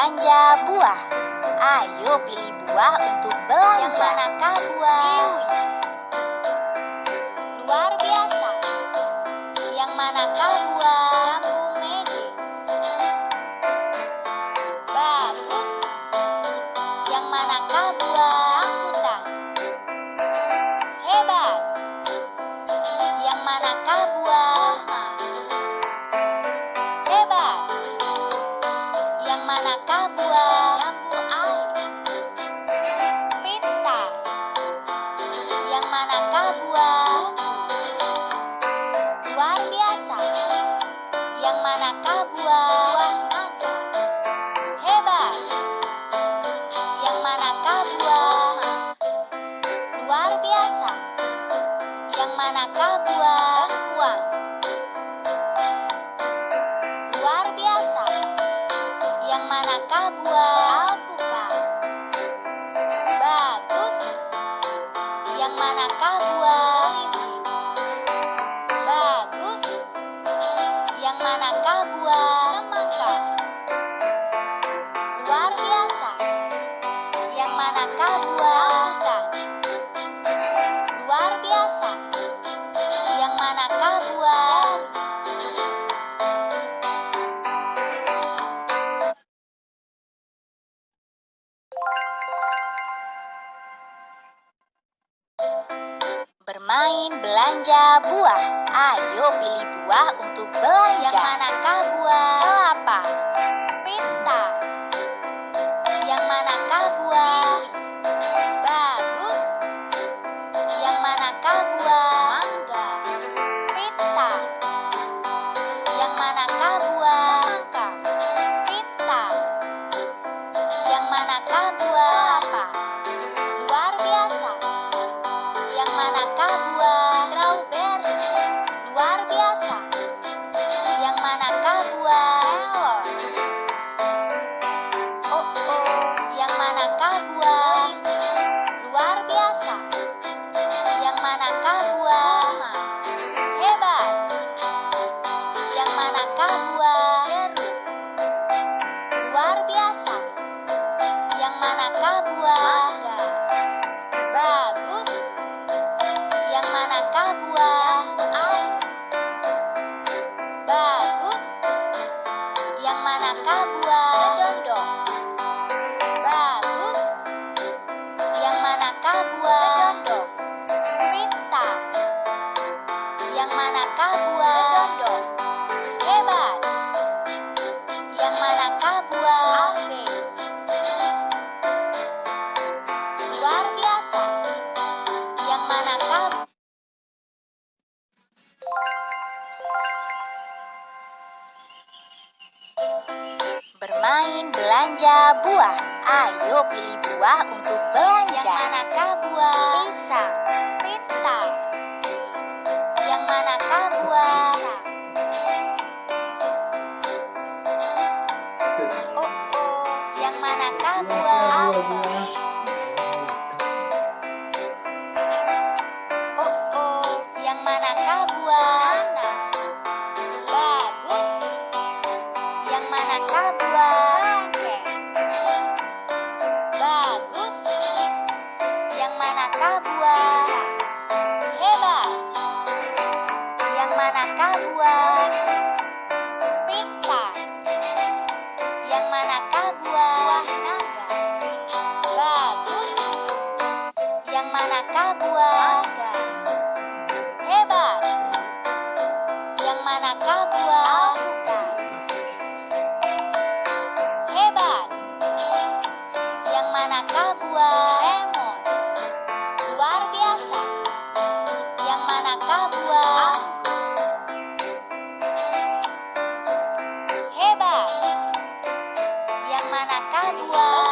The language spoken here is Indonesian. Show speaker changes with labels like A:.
A: belanja buah. Ayo pilih buah untuk belanja.
B: Yang manakah buah?
A: Kiwi.
B: Luar biasa. Yang manakah buah?
A: Jambu mede.
B: Bagus. Yang manakah buah? Manakah buah? Luar biasa. Yang manakah buah?
A: Buah.
B: Hebat. Yang manakah buah? Luar biasa. Yang manakah buah?
A: Bengkuang.
B: Luar biasa. Yang manakah buah? Bermain belanja buah. Ayo pilih buah untuk belanja. Yang manakah buah? Belanja buah. Ayo pilih buah untuk belanja. Yang manakah buah?
A: Pisang.
B: Pintar. Yang manakah buah? Oh oh. Yang manakah buah? Oh oh. Yang manakah buah?
A: Nanas.
B: Bagus. Yang manakah buah? Manakah. Yang manakah buah? Hebat. Yang manakah buah? Hebat. Yang manakah buah?
A: Lemon.
B: Luar biasa. Manakah buah?